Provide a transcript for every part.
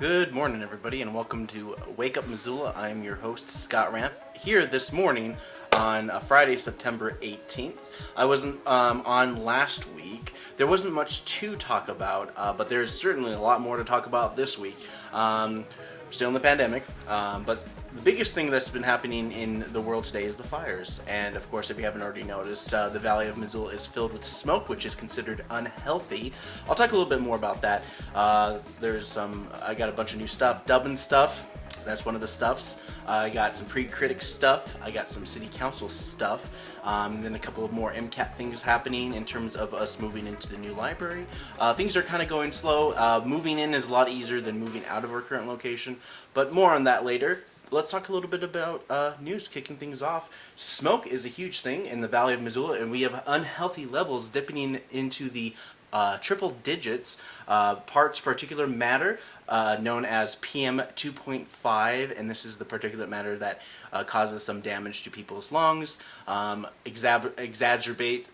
Good morning, everybody, and welcome to Wake Up Missoula. I'm your host, Scott Ranth, here this morning on uh, Friday, September 18th. I wasn't um, on last week. There wasn't much to talk about, uh, but there's certainly a lot more to talk about this week. Um, still in the pandemic, um, but the biggest thing that's been happening in the world today is the fires. And of course, if you haven't already noticed, uh, the Valley of Missoula is filled with smoke, which is considered unhealthy. I'll talk a little bit more about that. Uh, there's some, I got a bunch of new stuff, dubbing stuff. That's one of the stuffs. Uh, I got some pre-critic stuff. I got some city council stuff. Um, and then a couple of more MCAT things happening in terms of us moving into the new library. Uh, things are kind of going slow. Uh, moving in is a lot easier than moving out of our current location, but more on that later let's talk a little bit about uh, news kicking things off. Smoke is a huge thing in the Valley of Missoula, and we have unhealthy levels dipping into the uh, triple digits. Uh, parts particulate matter, uh, known as PM 2.5, and this is the particulate matter that uh, causes some damage to people's lungs, um, exaggerate,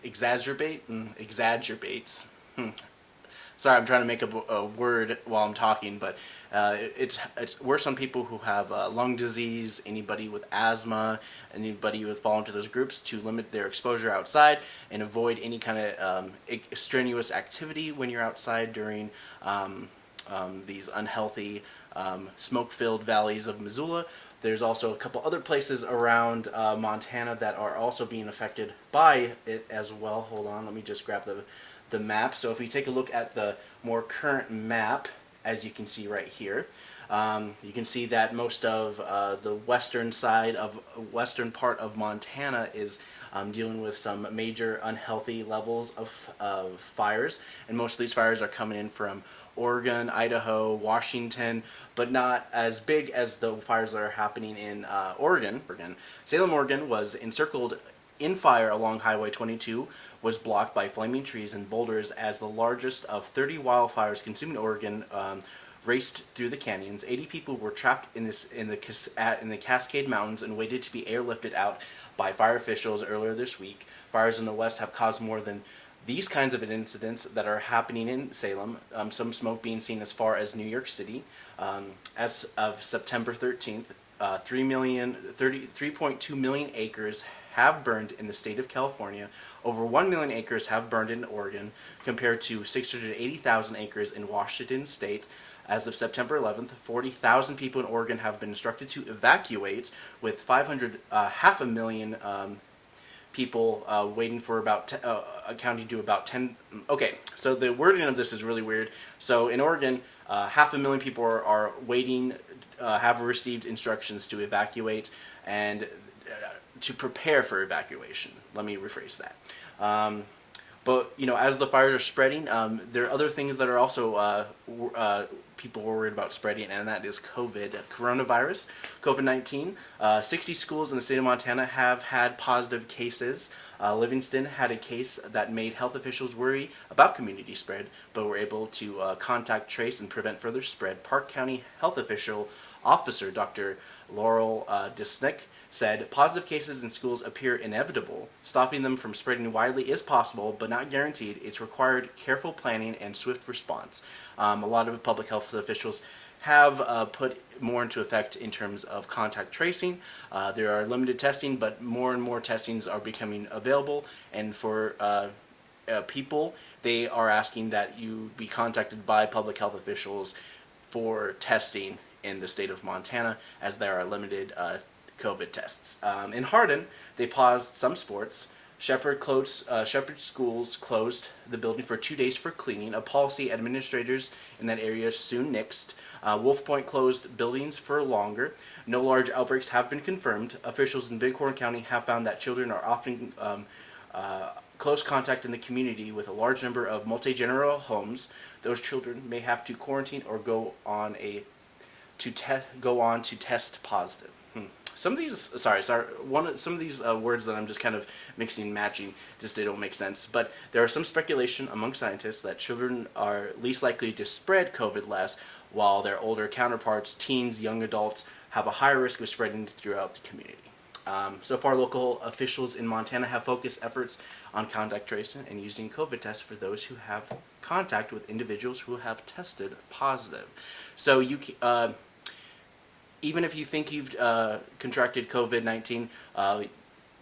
exacerbate, mm, exacerbates. Hmm. Sorry, I'm trying to make a, a word while I'm talking, but uh, it's, it's worse on people who have uh, lung disease, anybody with asthma, anybody who fall into those groups to limit their exposure outside and avoid any kind of um, strenuous activity when you're outside during um, um, these unhealthy um, smoke-filled valleys of Missoula. There's also a couple other places around uh, Montana that are also being affected by it as well. Hold on, let me just grab the the map. So if we take a look at the more current map, as you can see right here, um, you can see that most of uh, the western side of western part of Montana is um, dealing with some major unhealthy levels of, of fires and most of these fires are coming in from Oregon, Idaho, Washington, but not as big as the fires that are happening in uh, Oregon. Oregon. Salem, Oregon was encircled in fire along Highway 22 was blocked by flaming trees and boulders as the largest of 30 wildfires consuming Oregon um, raced through the canyons. 80 people were trapped in this in the in the Cascade Mountains and waited to be airlifted out by fire officials earlier this week. Fires in the west have caused more than these kinds of incidents that are happening in Salem, um, some smoke being seen as far as New York City. Um, as of September 13th, uh, 3 million, 30, 3.2 million acres have burned in the state of California. Over 1 million acres have burned in Oregon, compared to 680,000 acres in Washington state. As of September 11th, 40,000 people in Oregon have been instructed to evacuate, with 500, uh, half a million um, people uh, waiting for about, uh, accounting to about 10, okay, so the wording of this is really weird. So in Oregon, uh, half a million people are, are waiting, uh, have received instructions to evacuate, and to prepare for evacuation. Let me rephrase that. Um, but you know, as the fires are spreading, um, there are other things that are also uh, uh, people were worried about spreading, and that is COVID, coronavirus, COVID-19. Uh, 60 schools in the state of Montana have had positive cases. Uh, Livingston had a case that made health officials worry about community spread, but were able to uh, contact, trace, and prevent further spread. Park County health official officer Dr. Laurel uh, Desnick said positive cases in schools appear inevitable. Stopping them from spreading widely is possible, but not guaranteed. It's required careful planning and swift response. Um, a lot of public health officials have uh, put more into effect in terms of contact tracing. Uh, there are limited testing, but more and more testings are becoming available. And for uh, uh people, they are asking that you be contacted by public health officials for testing in the state of Montana, as there are limited uh, COVID tests. Um, in Hardin, they paused some sports. Shepherd, closed, uh, Shepherd Schools closed the building for two days for cleaning, a policy administrators in that area soon nixed. Uh, Wolf Point closed buildings for longer. No large outbreaks have been confirmed. Officials in Bighorn County have found that children are often um, uh, close contact in the community with a large number of multi-general homes. Those children may have to quarantine or go on a to go on to test positive. Some of these, sorry, sorry, one some of these uh, words that I'm just kind of mixing and matching just they don't make sense. But there are some speculation among scientists that children are least likely to spread COVID less, while their older counterparts, teens, young adults, have a higher risk of spreading throughout the community. Um, so far, local officials in Montana have focused efforts on contact tracing and using COVID tests for those who have contact with individuals who have tested positive. So you, uh, even if you think you've uh, contracted COVID-19, uh,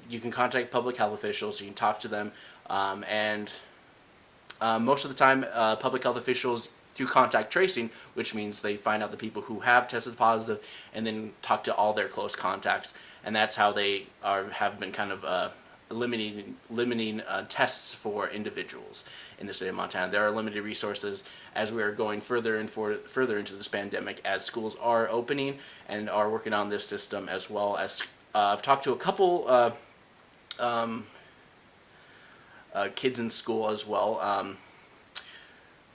you can contact public health officials, you can talk to them, um, and uh, most of the time, uh, public health officials through contact tracing, which means they find out the people who have tested positive and then talk to all their close contacts, and that's how they are have been kind of uh, limiting limiting uh, tests for individuals in the state of Montana. There are limited resources as we are going further and for, further into this pandemic as schools are opening and are working on this system as well as uh, I've talked to a couple uh, um, uh, kids in school as well um,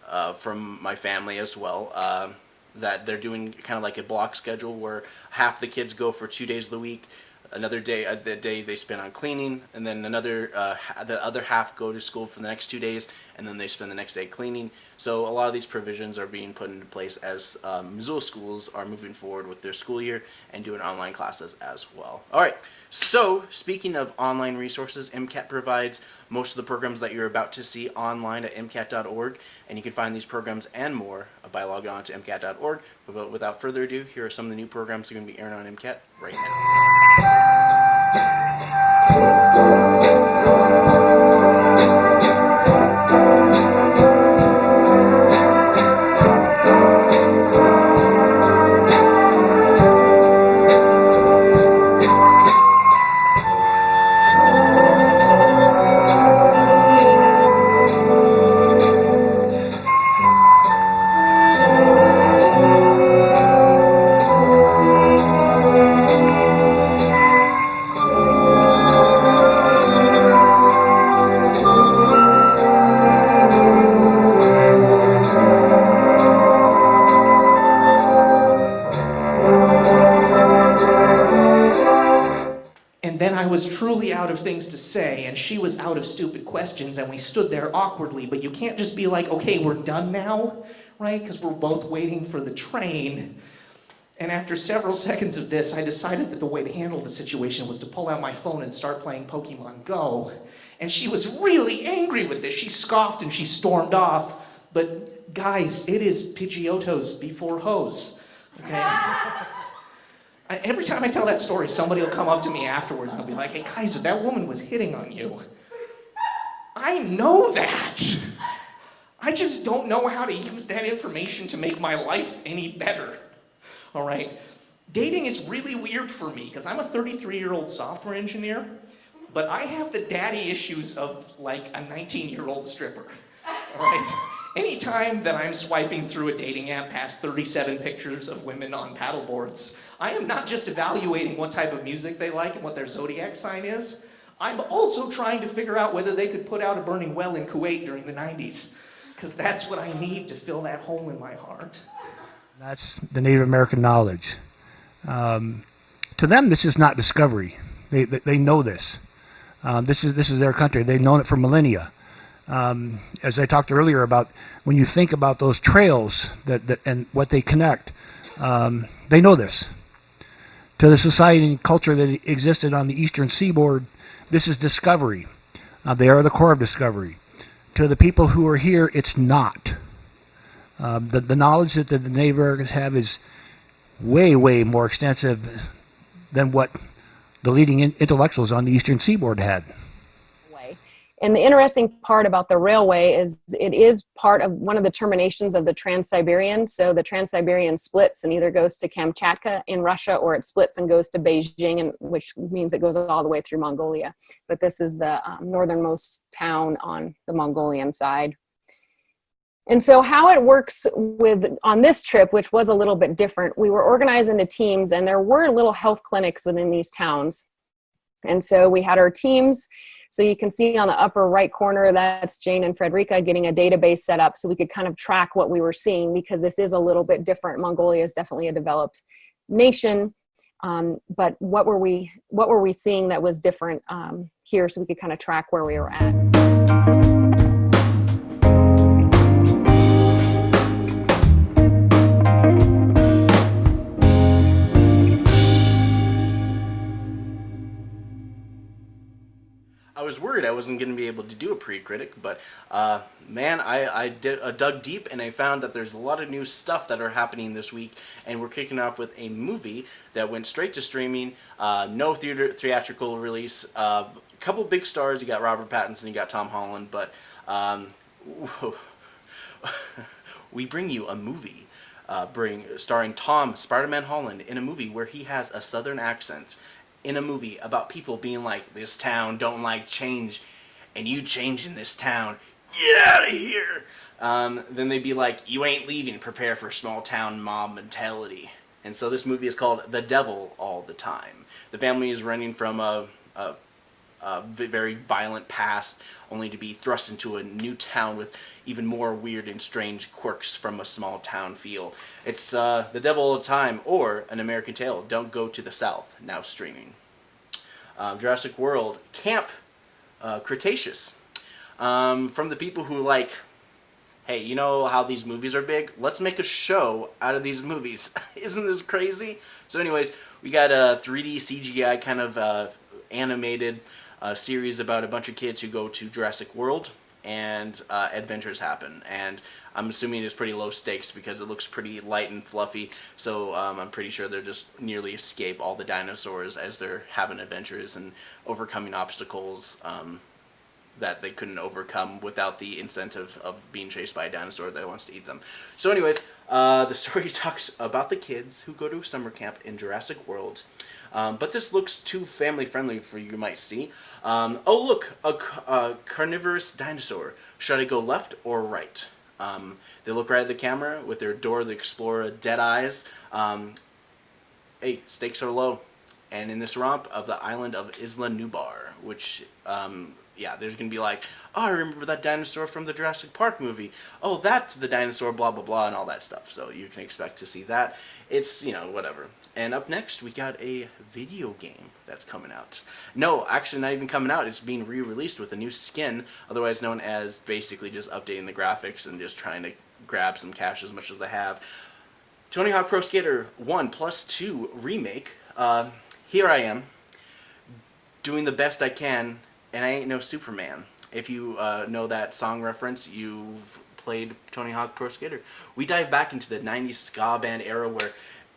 uh, from my family as well uh, that they're doing kind of like a block schedule where half the kids go for two days of the week another day uh, the day they spend on cleaning and then another uh, the other half go to school for the next two days and then they spend the next day cleaning. So a lot of these provisions are being put into place as um, Missoula schools are moving forward with their school year and doing online classes as well. All right so speaking of online resources MCAT provides most of the programs that you're about to see online at MCAT.org and you can find these programs and more by logging on to MCAT.org but without further ado here are some of the new programs that are going to be airing on MCAT right now was truly out of things to say, and she was out of stupid questions, and we stood there awkwardly. But you can't just be like, okay, we're done now, right? Because we're both waiting for the train. And after several seconds of this, I decided that the way to handle the situation was to pull out my phone and start playing Pokemon Go. And she was really angry with this. She scoffed and she stormed off. But guys, it is Pidgeottos before hose, okay? every time I tell that story, somebody will come up to me afterwards and they'll be like, hey, Kaiser, that woman was hitting on you. I know that. I just don't know how to use that information to make my life any better. All right? Dating is really weird for me because I'm a 33-year-old software engineer, but I have the daddy issues of like a 19-year-old stripper. All right? Anytime that I'm swiping through a dating app past 37 pictures of women on paddleboards, I am not just evaluating what type of music they like and what their zodiac sign is, I'm also trying to figure out whether they could put out a burning well in Kuwait during the 90s, because that's what I need to fill that hole in my heart. That's the Native American knowledge. Um, to them, this is not discovery. They, they, they know this. Um, this is this is their country. They've known it for millennia. Um, as I talked earlier about, when you think about those trails that, that and what they connect, um, they know this to the society and culture that existed on the eastern seaboard, this is discovery. Uh, they are the core of discovery. To the people who are here, it's not. Uh, the, the knowledge that the, the Native Americans have is way, way more extensive than what the leading in intellectuals on the eastern seaboard had. And the interesting part about the railway is it is part of one of the terminations of the Trans-Siberian. So the Trans-Siberian splits and either goes to Kamchatka in Russia or it splits and goes to Beijing, and, which means it goes all the way through Mongolia. But this is the um, northernmost town on the Mongolian side. And so how it works with on this trip, which was a little bit different, we were organized into teams and there were little health clinics within these towns. And so we had our teams so you can see on the upper right corner, that's Jane and Frederica getting a database set up so we could kind of track what we were seeing because this is a little bit different. Mongolia is definitely a developed nation. Um, but what were we what were we seeing that was different um, here so we could kind of track where we were at. I was worried I wasn't going to be able to do a pre-critic, but uh, man, I, I did, uh, dug deep and I found that there's a lot of new stuff that are happening this week, and we're kicking off with a movie that went straight to streaming, uh, no theater theatrical release. A uh, couple big stars, you got Robert Pattinson, you got Tom Holland, but um, we bring you a movie. Uh, bring starring Tom Spider-Man Holland in a movie where he has a southern accent in a movie about people being like, this town don't like change, and you change in this town, get out of here. Um, then they'd be like, you ain't leaving, prepare for small town mob mentality. And so this movie is called The Devil All the Time. The family is running from a, a, a very violent past, only to be thrust into a new town with even more weird and strange quirks from a small town feel. It's uh, The Devil the Time or An American Tale, Don't Go to the South, now streaming. Um, Jurassic World, Camp uh, Cretaceous. Um, from the people who like, hey, you know how these movies are big? Let's make a show out of these movies. Isn't this crazy? So anyways, we got a 3D CGI kind of uh, animated uh, series about a bunch of kids who go to Jurassic World and uh, adventures happen. And I'm assuming it's pretty low stakes because it looks pretty light and fluffy. So um, I'm pretty sure they're just nearly escape all the dinosaurs as they're having adventures and overcoming obstacles um, that they couldn't overcome without the incentive of being chased by a dinosaur that wants to eat them. So anyways, uh, the story talks about the kids who go to summer camp in Jurassic World. Um, but this looks too family friendly for you might see. Um, oh look, a, a, carnivorous dinosaur. Should I go left or right? Um, they look right at the camera with their Dora the Explorer dead eyes. Um, hey, stakes are low. And in this romp of the island of Isla Nublar, which um, yeah, there's going to be like, oh, I remember that dinosaur from the Jurassic Park movie. Oh, that's the dinosaur, blah, blah, blah, and all that stuff. So you can expect to see that. It's, you know, whatever. And up next, we got a video game that's coming out. No, actually not even coming out. It's being re-released with a new skin, otherwise known as basically just updating the graphics and just trying to grab some cash as much as they have. Tony Hawk Pro Skater 1 plus 2 remake. Uh, here I am, doing the best I can and I ain't no Superman. If you uh, know that song reference, you've played Tony Hawk Pro Skater. We dive back into the 90s ska band era where,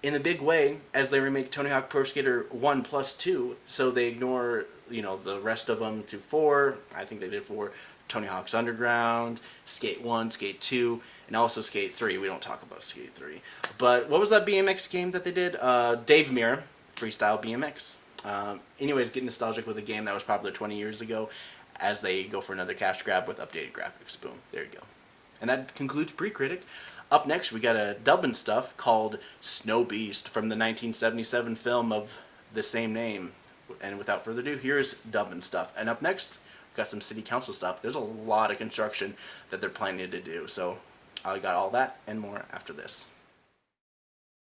in a big way, as they remake Tony Hawk Pro Skater 1 plus 2, so they ignore, you know, the rest of them to 4, I think they did 4, Tony Hawk's Underground, Skate 1, Skate 2, and also Skate 3. We don't talk about Skate 3. But what was that BMX game that they did? Uh, Dave Mirra, Freestyle BMX. Um, anyways, get nostalgic with a game that was popular 20 years ago as they go for another cash grab with updated graphics. Boom, there you go. And that concludes Pre-Critic. Up next, we got a dubbing stuff called Snow Beast from the 1977 film of the same name. And without further ado, here's dubbing stuff. And up next, we got some city council stuff. There's a lot of construction that they're planning to do. So I got all that and more after this.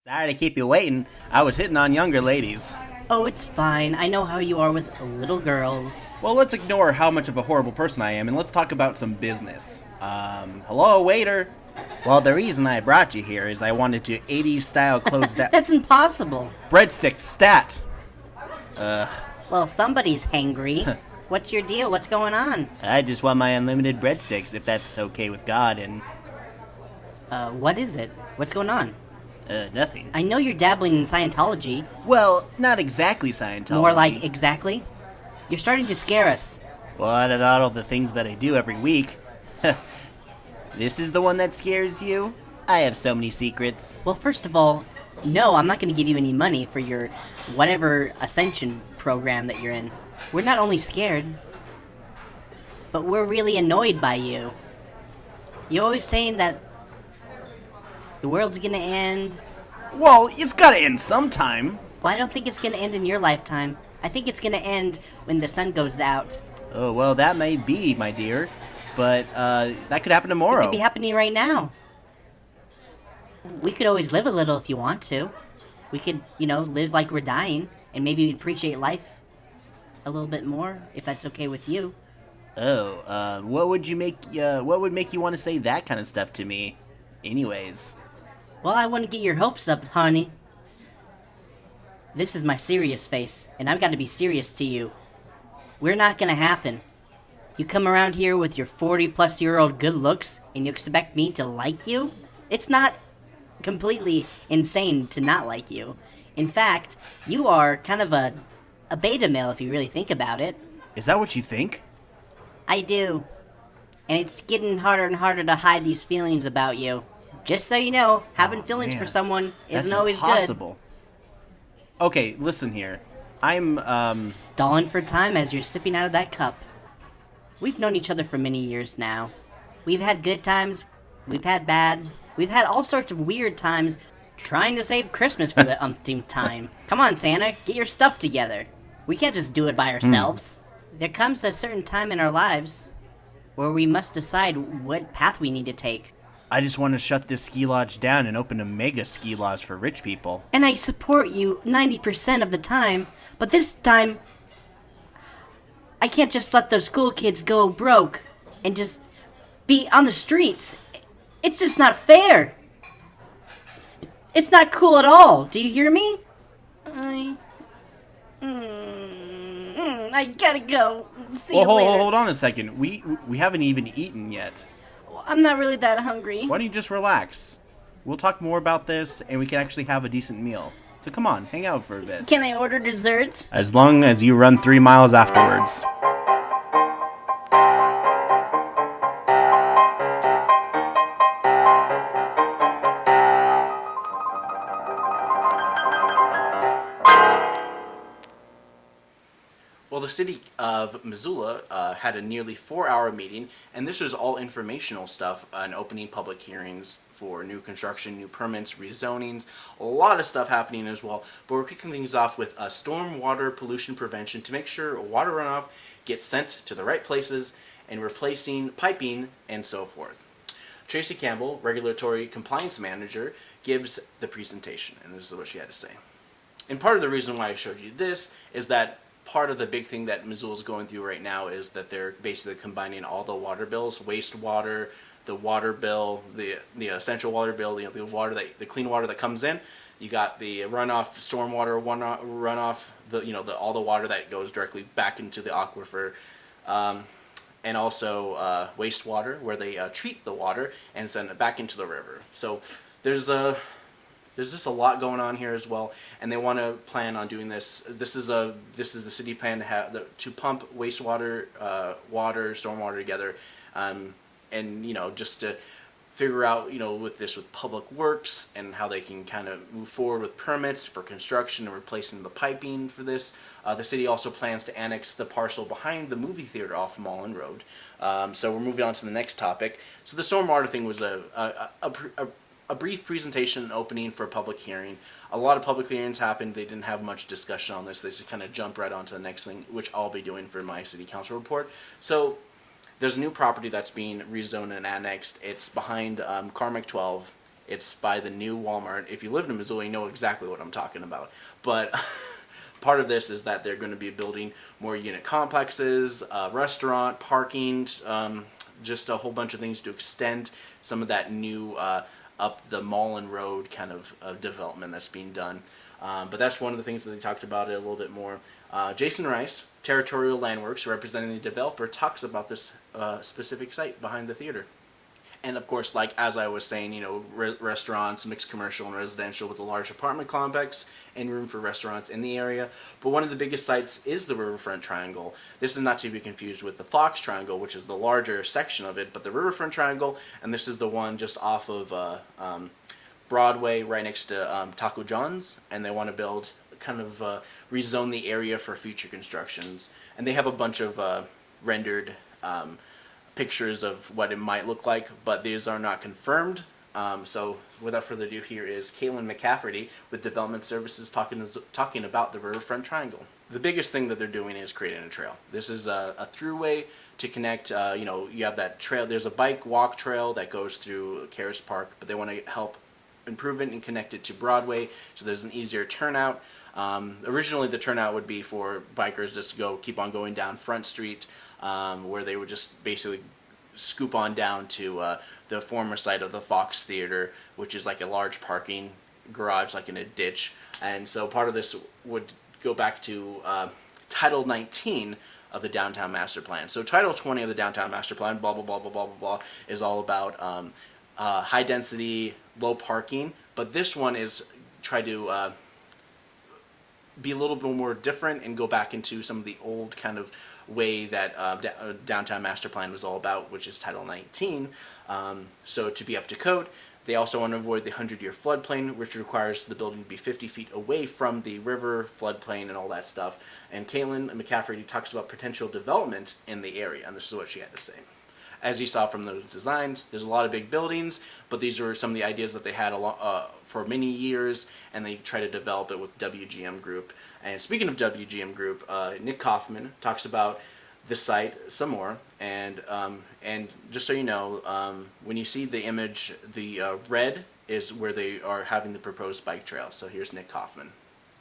Sorry to keep you waiting. I was hitting on younger ladies. Oh, it's fine. I know how you are with little girls. Well, let's ignore how much of a horrible person I am and let's talk about some business. Um, hello, waiter. Well, the reason I brought you here is I wanted to 80s style close that. That's impossible. Breadstick stat. Ugh. Well, somebody's hangry. What's your deal? What's going on? I just want my unlimited breadsticks, if that's okay with God, and. Uh, what is it? What's going on? Uh, nothing. I know you're dabbling in Scientology. Well, not exactly Scientology. More like exactly? You're starting to scare us. Well, out of all the things that I do every week, this is the one that scares you? I have so many secrets. Well, first of all, no, I'm not going to give you any money for your whatever ascension program that you're in. We're not only scared, but we're really annoyed by you. You're always saying that the world's gonna end. Well, it's gotta end sometime. Well, I don't think it's gonna end in your lifetime. I think it's gonna end when the sun goes out. Oh, well, that may be, my dear. But, uh, that could happen tomorrow. It could be happening right now. We could always live a little if you want to. We could, you know, live like we're dying, and maybe appreciate life a little bit more, if that's okay with you. Oh, uh, what would you make, uh, what would make you want to say that kind of stuff to me? Anyways. Well, I want to get your hopes up, honey. This is my serious face, and I've got to be serious to you. we're not gonna happen. You come around here with your 40 plus year old good looks and you expect me to like you? It's not completely insane to not like you. In fact, you are kind of a, a beta male if you really think about it. Is that what you think? I do. And it's getting harder and harder to hide these feelings about you. Just so you know, having Oh, feelings for someone isn't always impossible. Okay, listen here. I'm um. Stalling for time as you're sipping out of that cup. We've known each other for many years now. We've had good times, we've had bad, we've had all sorts of weird times trying to save Christmas for the umpteenth time. Come on, Santa, get your stuff together. We can't just do it by hmm. ourselves. There comes a certain time in our lives where we must decide what path we need to take. I just want to shut this ski lodge down and open a mega ski lodge for rich people. And I support you 90% of the time, but this time, I can't just let those school kids go broke and just be on the streets. It's just not fair. It's not cool at all. Do you hear me? I. Mm, mm, I gotta go. See Well, you hold, later. hold on a second. We we haven't even eaten yet. I'm not really that hungry. Why don't you just relax? We'll talk more about this, and we can actually have a decent meal. So come on, hang out for a bit. Can I order desserts? As long as you run three miles afterwards. The city of Missoula uh, had a nearly four-hour meeting, and this was all informational stuff on opening public hearings for new construction, new permits, rezonings, a lot of stuff happening as well. But we're kicking things off with uh, stormwater pollution prevention to make sure water runoff gets sent to the right places and replacing piping and so forth. Tracy Campbell, Regulatory Compliance Manager, gives the presentation, and this is what she had to say. And part of the reason why I showed you this is that part of the big thing that Missoula is going through right now is that they're basically combining all the water bills, wastewater, the water bill, the the essential water bill, the, the water that the clean water that comes in. You got the runoff, stormwater one runoff, the you know the all the water that goes directly back into the aquifer, um, and also uh, wastewater where they uh, treat the water and send it back into the river. So there's a there's just a lot going on here as well, and they want to plan on doing this. This is a this is the city plan to have the, to pump wastewater, uh, water, stormwater together, um, and you know just to figure out you know with this with public works and how they can kind of move forward with permits for construction and replacing the piping for this. Uh, the city also plans to annex the parcel behind the movie theater off Mullen Road. Um, so we're moving on to the next topic. So the stormwater thing was a a, a, a, a brief presentation and opening for a public hearing. A lot of public hearings happened. They didn't have much discussion on this. They just kind of jumped right onto the next thing, which I'll be doing for my city council report. So there's a new property that's being rezoned and annexed. It's behind um, Carmike 12. It's by the new Walmart. If you live in Missoula, you know exactly what I'm talking about. But part of this is that they're going to be building more unit complexes, restaurant, parking, um, just a whole bunch of things to extend some of that new uh, up the Mullen Road kind of uh, development that's being done. Um, but that's one of the things that they talked about it a little bit more. Uh, Jason Rice, Territorial Landworks, representing the developer, talks about this uh, specific site behind the theater. And of course, like as I was saying, you know, re- restaurants, mixed commercial and residential with a large apartment complex and room for restaurants in the area. But one of the biggest sites is the Riverfront Triangle. This is not to be confused with the Fox Triangle, which is the larger section of it, but the Riverfront Triangle, and this is the one just off of uh, um, Broadway, right next to um, Taco John's, and they want to build kind of uh, rezone the area for future constructions. And they have a bunch of uh, rendered. Um, pictures of what it might look like, but these are not confirmed. Um, so without further ado, here is Kaylin McCafferty with Development Services talking talking about the Riverfront Triangle. The biggest thing that they're doing is creating a trail. This is a, a throughway to connect. Uh, you know, you have that trail. There's a bike walk trail that goes through Caras Park, but they want to help improve it and connect it to Broadway, so there's an easier turnout. Um, originally, the turnout would be for bikers just to go keep on going down Front Street, um, where they would just basically scoop on down to uh, the former site of the Fox Theater, which is like a large parking garage, like in a ditch. And so part of this would go back to uh, Title 19 of the downtown master plan. So Title 20 of the downtown master plan, blah blah blah blah blah blah blah, is all about um, uh, high density, low parking. But this one is try to uh, be a little bit more different and go back into some of the old kind of way that uh, uh, downtown master plan was all about, which is Title 19. Um, so to be up to code, they also want to avoid the 100-year floodplain, which requires the building to be 50 feet away from the river, floodplain, and all that stuff. And Caitlin McCaffrey talks about potential development in the area, and this is what she had to say. As you saw from those designs, there's a lot of big buildings, but these are some of the ideas that they had uh, for many years, and they try to develop it with WGM Group. And speaking of WGM Group, uh, Nick Kaufman talks about the site some more, and um, and just so you know, um, when you see the image, the uh, red is where they are having the proposed bike trail. So here's Nick Kaufman.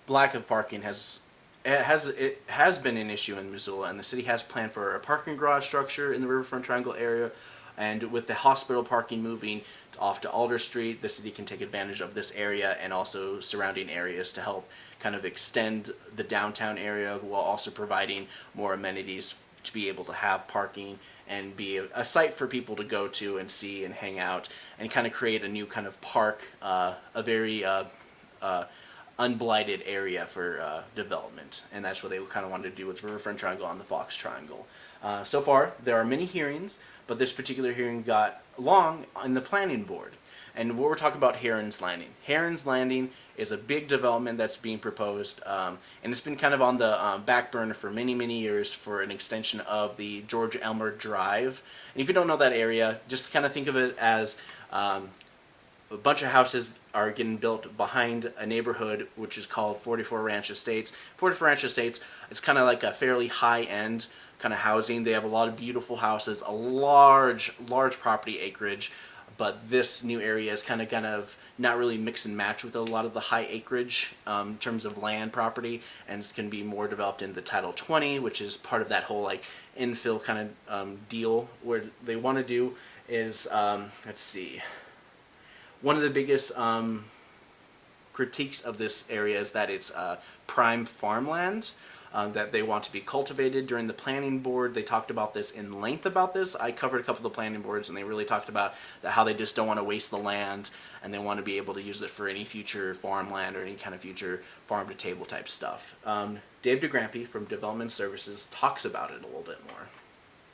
Lack of parking has it has it has been an issue in Missoula, and the city has planned for a parking garage structure in the Riverfront Triangle area. And with the hospital parking moving off to Alder Street, the city can take advantage of this area and also surrounding areas to help kind of extend the downtown area while also providing more amenities to be able to have parking and be a, a site for people to go to and see and hang out and kind of create a new kind of park, uh, a very uh, uh, unblighted area for uh, development, and that's what they kind of wanted to do with Riverfront Triangle on the Fox Triangle. Uh, so far, there are many hearings, but this particular hearing got long in the planning board. And what we're talking about Heron's Landing. Heron's Landing is a big development that's being proposed, um, and it's been kind of on the um, back burner for many, many years for an extension of the George Elmer Drive. And if you don't know that area, just kind of think of it as um, a bunch of houses are getting built behind a neighborhood which is called 44 Ranch Estates. 44 Ranch Estates is kind of like a fairly high-end kind of housing. They have a lot of beautiful houses, a large, large property acreage, but this new area is kind of kind of not really mix and match with a lot of the high acreage um, in terms of land property, and it's going to be more developed in the Title 20, which is part of that whole like infill kind of um, deal where they want to do is um, let's see one of the biggest um, critiques of this area is that it's uh, prime farmland uh, that they want to be cultivated during the planning board. They talked about this in length about this. I covered a couple of the planning boards and they really talked about that how they just don't want to waste the land and they want to be able to use it for any future farmland or any kind of future farm to table type stuff. Um, Dave DeGrandpre from Development Services talks about it a little bit more.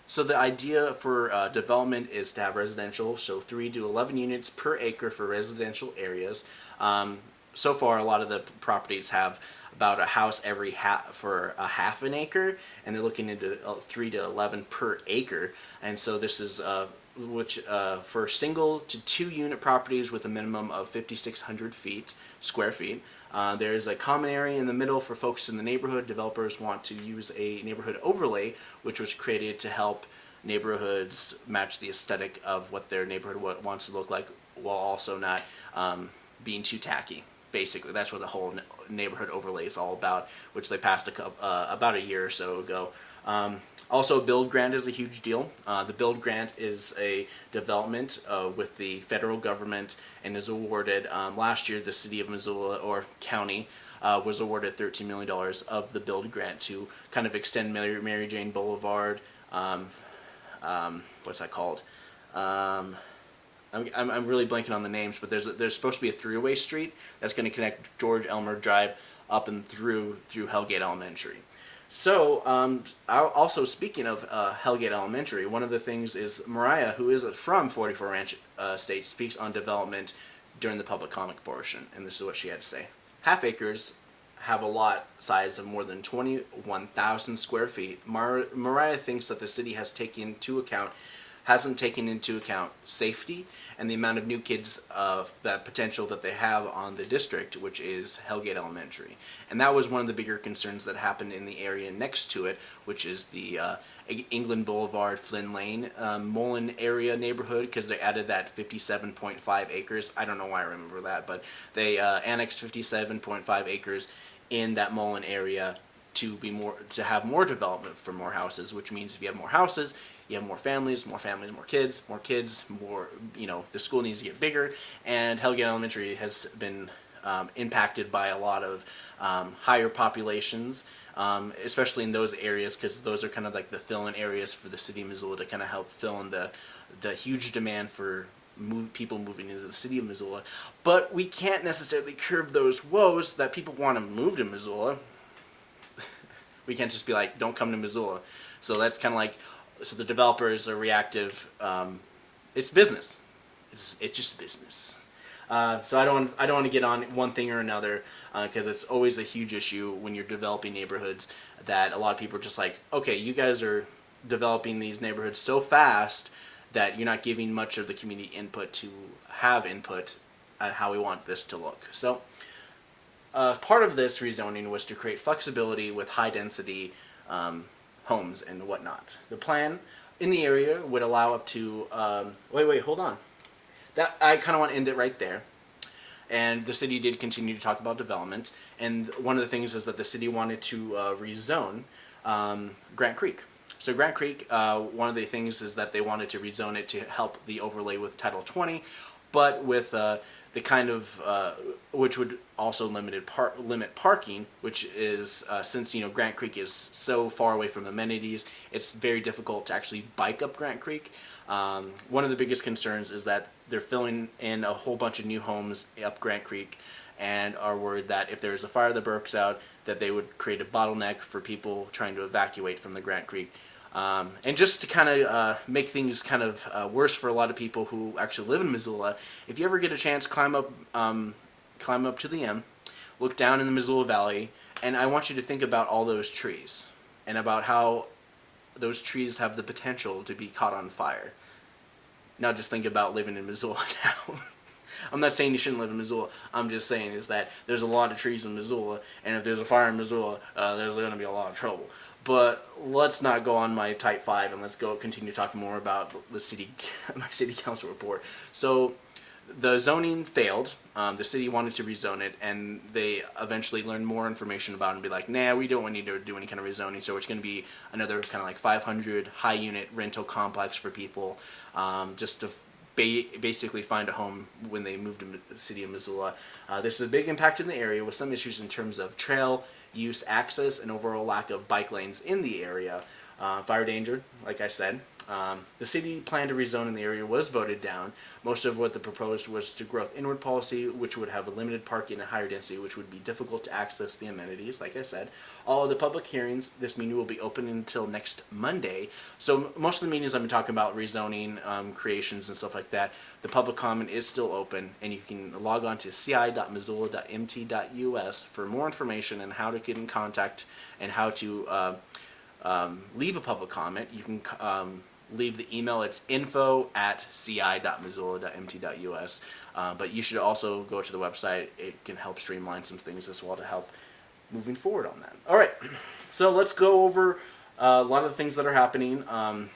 So the idea for uh, development is to have residential, so 3 to 11 units per acre for residential areas. Um, so far, a lot of the properties have about a house every half for a half an acre, and they're looking into uh, 3 to 11 per acre. And so this is uh, which uh, for single to two unit properties with a minimum of 5,600 feet square feet. Uh, there's a common area in the middle for folks in the neighborhood. Developers want to use a neighborhood overlay, which was created to help neighborhoods match the aesthetic of what their neighborhood wants to look like, while also not um, being too tacky. Basically, that's what the whole neighborhood overlay is all about, which they passed a coup uh, about a year or so ago. Um, also, build grant is a huge deal. Uh, the build grant is a development uh, with the federal government and is awarded um, last year. The city of Missoula or county uh, was awarded $13 million of the build grant to kind of extend Mary, Mary Jane Boulevard. Um, um, what's that called? I'm, I'm, really blanking on the names, but there's there's supposed to be a three-way street that's going to connect George Elmer Drive up and through through Hellgate Elementary. So, um, also speaking of uh, Hellgate Elementary, one of the things is Mariah, who is from 44 Ranch uh, State, speaks on development during the public comment portion, and this is what she had to say. Half acres have a lot size of more than 21,000 square feet. Mar- Mariah thinks that the city has taken into account hasn't taken into account safety and the amount of new kids of that potential that they have on the district, which is Hellgate Elementary. And that was one of the bigger concerns that happened in the area next to it, which is the uh, England Boulevard, Flynn Lane, um, Mullen area neighborhood, because they added that 57.5 acres. I don't know why I remember that, but they uh, annexed 57.5 acres in that Mullen area to be more to have more development for more houses, which means if you have more houses, you have more families, more families, more kids, more kids, more you know the school needs to get bigger, and Hellgate Elementary has been um, impacted by a lot of um, higher populations um, especially in those areas because those are kind of like the fill-in areas for the city of Missoula to kind of help fill in the the huge demand for move, people moving into the city of Missoula. But we can't necessarily curb those woes that people want to move to Missoula. we can't just be like, don't come to Missoula. So that's kind of like, so the developers are reactive. Um, it's business. It's, it's just business. Uh, so I don't I don't want to get on one thing or another because uh, it's always a huge issue when you're developing neighborhoods that a lot of people are just like okay you guys are developing these neighborhoods so fast that you're not giving much of the community input to have input on how we want this to look. So uh, part of this rezoning was to create flexibility with high density um, homes and whatnot. The plan in the area would allow up to, um, wait, wait, hold on. That I kind of want to end it right there. And the city did continue to talk about development. And one of the things is that the city wanted to uh, rezone um, Grant Creek. So Grant Creek, uh, one of the things is that they wanted to rezone it to help the overlay with Title 20, but with uh, the kind of uh, which would also limited par limit parking, which is uh, since you know Grant Creek is so far away from amenities, it's very difficult to actually bike up Grant Creek. Um, one of the biggest concerns is that they're filling in a whole bunch of new homes up Grant Creek, and are worried that if there's a fire that breaks out, that they would create a bottleneck for people trying to evacuate from the Grant Creek um, and just to kind of uh, make things kind of uh, worse for a lot of people who actually live in Missoula, if you ever get a chance, climb up, um, climb up to the M, look down in the Missoula Valley, and I want you to think about all those trees and about how those trees have the potential to be caught on fire. Now just think about living in Missoula now. I'm not saying you shouldn't live in Missoula. I'm just saying is that there's a lot of trees in Missoula, and if there's a fire in Missoula, uh, there's going to be a lot of trouble. But let's not go on my type five and let's go continue talking more about the city, my city council report. So the zoning failed. Um, the city wanted to rezone it, and they eventually learned more information about it and be like, nah, we don't need to do any kind of rezoning, so it's going to be another kind of like 500 high unit rental complex for people um, just to ba basically find a home when they move to the city of Missoula. Uh, this is a big impact in the area with some issues in terms of trail use access and overall lack of bike lanes in the area. Uh, fire danger, like I said. Um, the city plan to rezone in the area was voted down. Most of what the proposed was to growth inward policy, which would have a limited parking and higher density, which would be difficult to access the amenities, like I said. All of the public hearings, this meeting will be open until next Monday. So most of the meetings I've been talking about rezoning, um, creations and stuff like that, the public comment is still open and you can log on to ci.missoula.mt.us for more information on how to get in contact and how to uh, um, leave a public comment. You can um, leave the email. It's info at ci.missoula.mt.us. Uh, but you should also go to the website. It can help streamline some things as well to help moving forward on that. All right, so let's go over uh, a lot of the things that are happening. Um,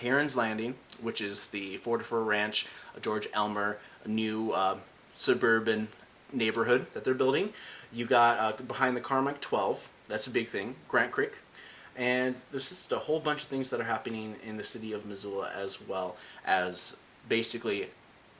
Heron's Landing, which is the 44 Ranch, George Elmer, new uh, suburban neighborhood that they're building. You got uh, behind the Carmike 12, that's a big thing. Grant Creek, and this is a whole bunch of things that are happening in the city of Missoula as well as basically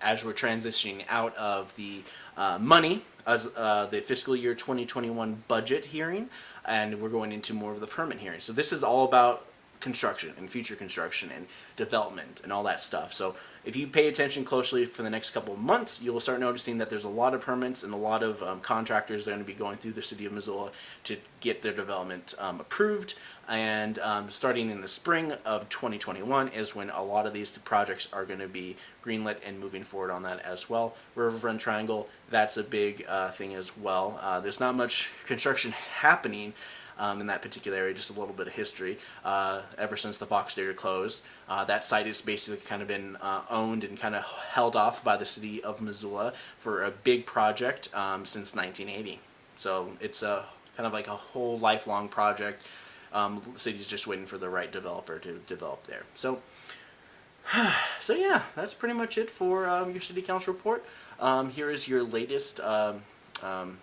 as we're transitioning out of the uh, money as uh, the fiscal year 2021 budget hearing and we're going into more of the permit hearing. So this is all about construction and future construction and development and all that stuff. So if you pay attention closely for the next couple of months, you'll start noticing that there's a lot of permits and a lot of um, contractors that are going to be going through the city of Missoula to get their development um, approved. And um, starting in the spring of 2021 is when a lot of these projects are going to be greenlit and moving forward on that as well. Riverfront Triangle, that's a big uh, thing as well. Uh, there's not much construction happening um, in that particular area, just a little bit of history. Uh, ever since the Fox Theater closed, uh, that site has basically kind of been uh, owned and kind of held off by the city of Missoula for a big project um, since 1980. So it's a kind of like a whole lifelong project. Um, the city's just waiting for the right developer to develop there. So, so yeah, that's pretty much it for um, your city council report. Um, here is your latest um, um,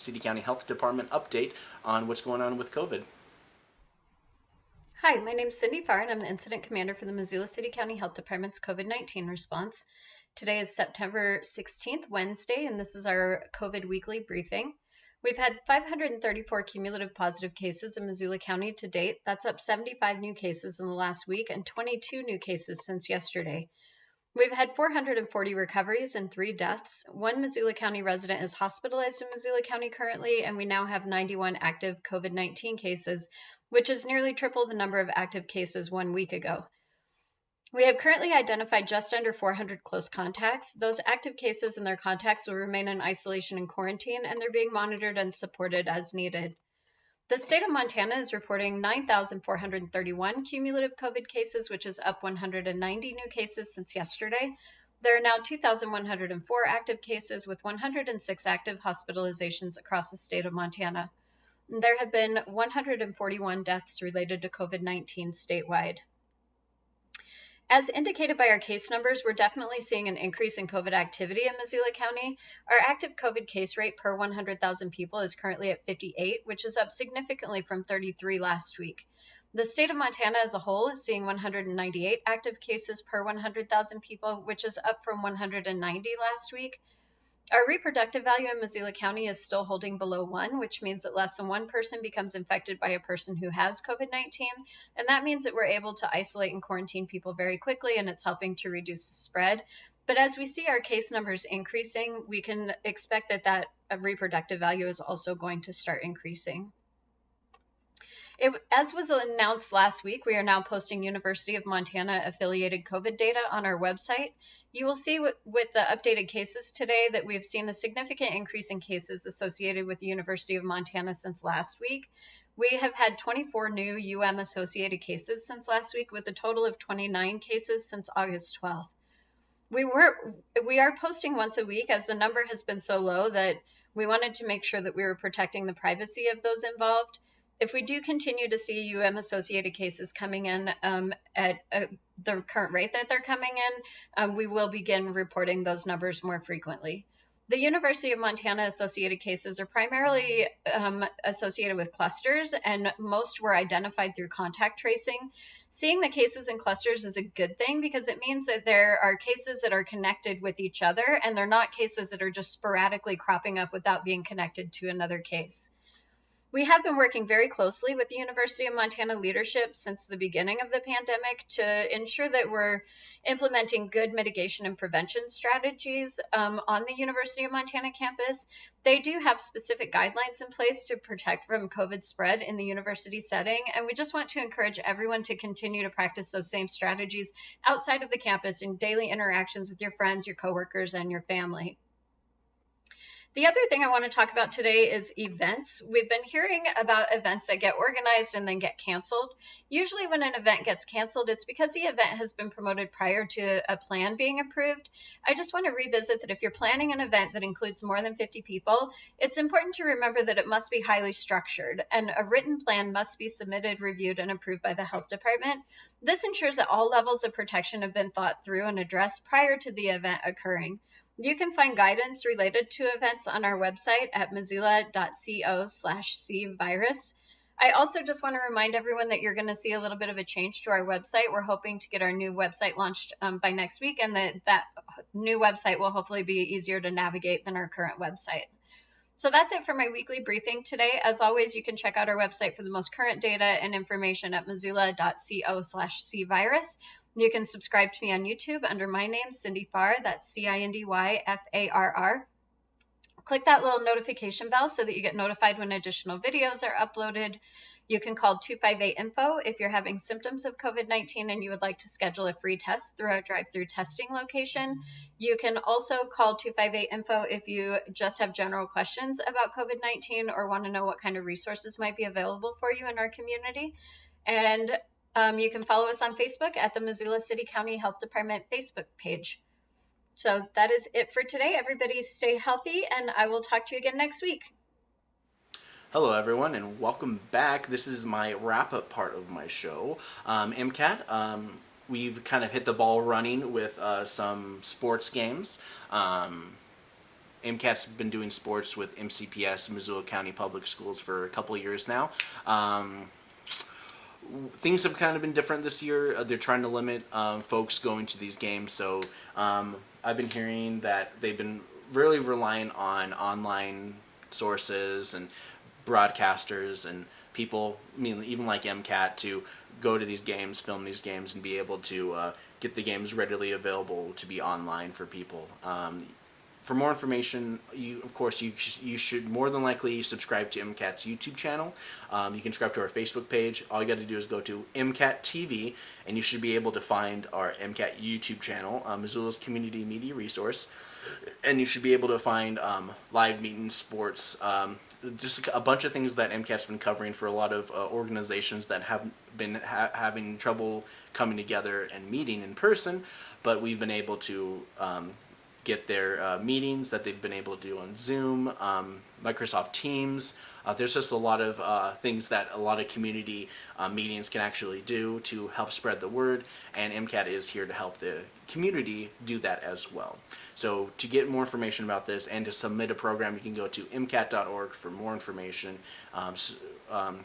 City County Health Department update on what's going on with COVID. Hi, my name is Cindy Farr, and I'm the Incident Commander for the Missoula City County Health Department's COVID 19 response. Today is September 16th, Wednesday, and this is our COVID weekly briefing. We've had 534 cumulative positive cases in Missoula County to date. That's up 75 new cases in the last week and 22 new cases since yesterday. We've had 440 recoveries and three deaths. One Missoula County resident is hospitalized in Missoula County currently, and we now have 91 active COVID 19 cases, which is nearly triple the number of active cases one week ago. We have currently identified just under 400 close contacts. Those active cases and their contacts will remain in isolation and quarantine, and they're being monitored and supported as needed. The state of Montana is reporting 9,431 cumulative COVID cases, which is up 190 new cases since yesterday. There are now 2,104 active cases with 106 active hospitalizations across the state of Montana. There have been 141 deaths related to COVID 19 statewide. As indicated by our case numbers, we're definitely seeing an increase in COVID activity in Missoula County. Our active COVID case rate per 100,000 people is currently at 58, which is up significantly from 33 last week. The state of Montana as a whole is seeing 198 active cases per 100,000 people, which is up from 190 last week. Our reproductive value in Missoula County is still holding below one, which means that less than one person becomes infected by a person who has COVID 19. And that means that we're able to isolate and quarantine people very quickly, and it's helping to reduce the spread. But as we see our case numbers increasing, we can expect that that uh, reproductive value is also going to start increasing. It, as was announced last week, we are now posting University of Montana affiliated COVID data on our website. You will see with, with the updated cases today that we've seen a significant increase in cases associated with the University of Montana since last week. We have had 24 new UM associated cases since last week, with a total of 29 cases since August 12th. We were we are posting once a week as the number has been so low that we wanted to make sure that we were protecting the privacy of those involved if we do continue to see UM associated cases coming in um, at uh, the current rate that they're coming in, um, we will begin reporting those numbers more frequently. The University of Montana associated cases are primarily um, associated with clusters, and most were identified through contact tracing. Seeing the cases in clusters is a good thing because it means that there are cases that are connected with each other, and they're not cases that are just sporadically cropping up without being connected to another case. We have been working very closely with the University of Montana leadership since the beginning of the pandemic to ensure that we're implementing good mitigation and prevention strategies um, on the University of Montana campus. They do have specific guidelines in place to protect from COVID spread in the university setting, and we just want to encourage everyone to continue to practice those same strategies outside of the campus in daily interactions with your friends, your coworkers, and your family. The other thing I want to talk about today is events. We've been hearing about events that get organized and then get canceled. Usually, when an event gets canceled, it's because the event has been promoted prior to a plan being approved. I just want to revisit that if you're planning an event that includes more than 50 people, it's important to remember that it must be highly structured and a written plan must be submitted, reviewed, and approved by the health department. This ensures that all levels of protection have been thought through and addressed prior to the event occurring. You can find guidance related to events on our website at missoula.co slash cvirus. I also just want to remind everyone that you're going to see a little bit of a change to our website. We're hoping to get our new website launched um, by next week, and that that new website will hopefully be easier to navigate than our current website. So that's it for my weekly briefing today. As always, you can check out our website for the most current data and information at missoula.co slash cvirus. You can subscribe to me on YouTube under my name, Cindy Farr. That's C I N D Y F A R R. Click that little notification bell so that you get notified when additional videos are uploaded. You can call 258 Info if you're having symptoms of COVID 19 and you would like to schedule a free test through our drive through testing location. You can also call 258 Info if you just have general questions about COVID 19 or want to know what kind of resources might be available for you in our community. And um, you can follow us on Facebook at the Missoula City County Health Department Facebook page. So that is it for today. Everybody stay healthy, and I will talk to you again next week. Hello, everyone, and welcome back. This is my wrap up part of my show. Um, MCAT, um, we've kind of hit the ball running with uh, some sports games. Um, MCAT's been doing sports with MCPS, Missoula County Public Schools, for a couple years now. Um, things have kind of been different this year. Uh, they're trying to limit um, folks going to these games. So um, I've been hearing that they've been really relying on online sources and broadcasters and people, I mean, even like MCAT, to go to these games, film these games, and be able to uh, get the games readily available to be online for people. Um, for more information, you of course you you should more than likely subscribe to MCAT's YouTube channel. Um, you can subscribe to our Facebook page. All you got to do is go to MCAT TV, and you should be able to find our MCAT YouTube channel, uh, Missoula's community media resource, and you should be able to find um, live meetings, sports, um, just a bunch of things that MCAT's been covering for a lot of uh, organizations that have been ha having trouble coming together and meeting in person, but we've been able to um, get their uh, meetings that they've been able to do on Zoom, um, Microsoft Teams. Uh, there's just a lot of uh, things that a lot of community uh, meetings can actually do to help spread the word, and MCAT is here to help the community do that as well. So to get more information about this and to submit a program, you can go to mcat.org for more information. Um, um,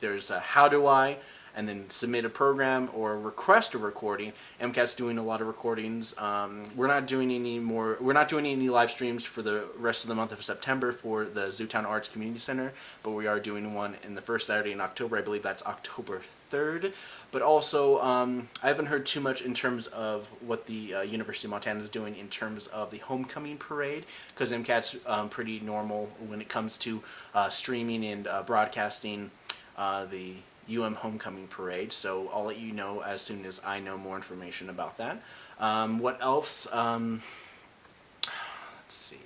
there's how do I, and then submit a program or request a recording. MCAT's doing a lot of recordings. Um, we're not doing any more. We're not doing any live streams for the rest of the month of September for the Zootown Arts Community Center, but we are doing one in the first Saturday in October. I believe that's October 3rd. But also, um, I haven't heard too much in terms of what the uh, University of Montana is doing in terms of the homecoming parade, because MCAT's um, pretty normal when it comes to uh, streaming and uh, broadcasting uh, the UM Homecoming Parade, so I'll let you know as soon as I know more information about that. Um, what else? Um, let's see.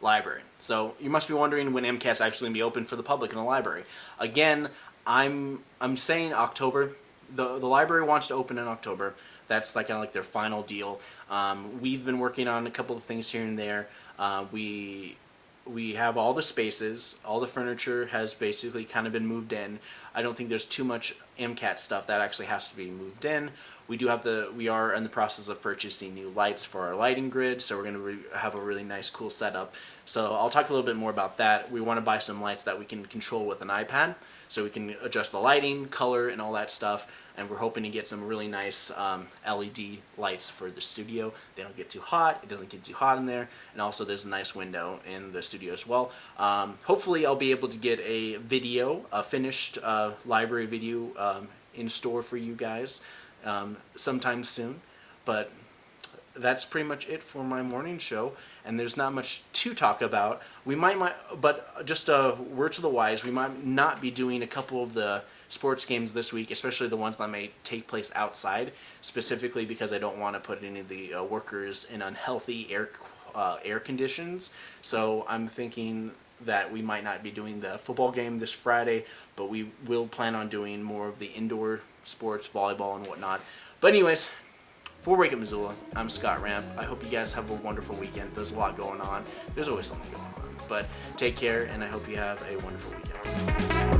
Library. So you must be wondering when MCAT's actually going to be open for the public in the library. Again, I'm I'm saying October. The the library wants to open in October. That's like kind of like their final deal. Um, we've been working on a couple of things here and there. Uh, we we have all the spaces, all the furniture has basically kind of been moved in. I don't think there's too much MCAT stuff that actually has to be moved in. We do have the, we are in the process of purchasing new lights for our lighting grid, so we're going to have a really nice cool setup. So I'll talk a little bit more about that. We want to buy some lights that we can control with an iPad, so we can adjust the lighting, color, and all that stuff and we're hoping to get some really nice um, LED lights for the studio. They don't get too hot, it doesn't get too hot in there, and also there's a nice window in the studio as well. Um, hopefully I'll be able to get a video, a finished uh, library video um, in store for you guys um, sometime soon, but that's pretty much it for my morning show and there's not much to talk about we might, might but just a word to the wise we might not be doing a couple of the sports games this week, especially the ones that may take place outside, specifically because I don't want to put any of the uh, workers in unhealthy air uh, air conditions. So I'm thinking that we might not be doing the football game this Friday, but we will plan on doing more of the indoor sports, volleyball and whatnot. But anyways, for Wake Up Missoula, I'm Scott Ramp. I hope you guys have a wonderful weekend. There's a lot going on. There's always something going on. But take care, and I hope you have a wonderful weekend.